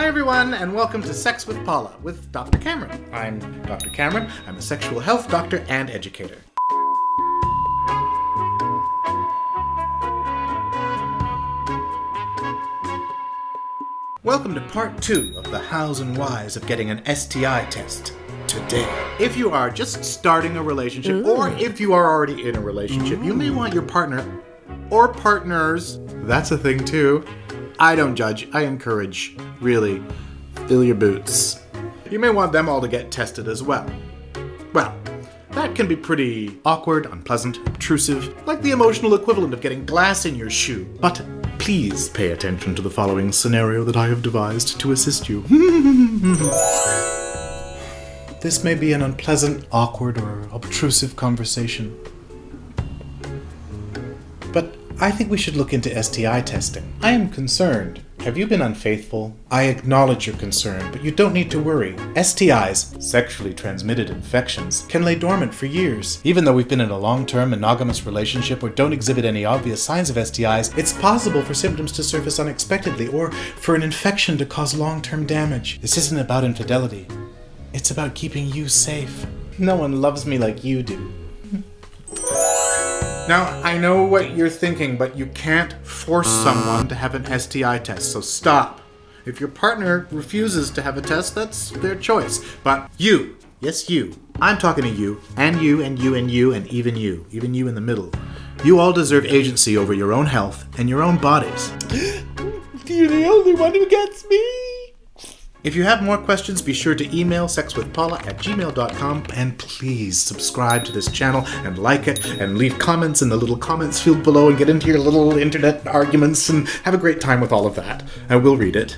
Hi, everyone, and welcome to Sex with Paula with Dr. Cameron. I'm Dr. Cameron. I'm a sexual health doctor and educator. Welcome to part two of the hows and whys of getting an STI test today. If you are just starting a relationship, or if you are already in a relationship, you may want your partner or partners, that's a thing too. I don't judge, I encourage, really. Fill your boots. You may want them all to get tested as well. Well, that can be pretty awkward, unpleasant, obtrusive, like the emotional equivalent of getting glass in your shoe. But please pay attention to the following scenario that I have devised to assist you. this may be an unpleasant, awkward, or obtrusive conversation. But I think we should look into STI testing. I am concerned. Have you been unfaithful? I acknowledge your concern, but you don't need to worry. STIs, sexually transmitted infections, can lay dormant for years. Even though we've been in a long-term monogamous relationship or don't exhibit any obvious signs of STIs, it's possible for symptoms to surface unexpectedly or for an infection to cause long-term damage. This isn't about infidelity. It's about keeping you safe. No one loves me like you do. Now, I know what you're thinking, but you can't force someone to have an STI test, so stop. If your partner refuses to have a test, that's their choice. But you, yes, you, I'm talking to you, and you, and you, and you, and even you, even you in the middle. You all deserve agency over your own health and your own bodies. You're the only one who gets me. If you have more questions, be sure to email sexwithpaula at gmail.com and please subscribe to this channel and like it and leave comments in the little comments field below and get into your little internet arguments and have a great time with all of that. I will read it.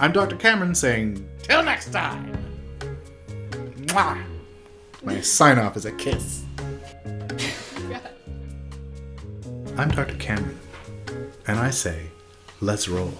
I'm Dr. Cameron saying, till next time! Mwah! My sign off is a kiss. I'm Dr. Cameron, and I say, let's roll.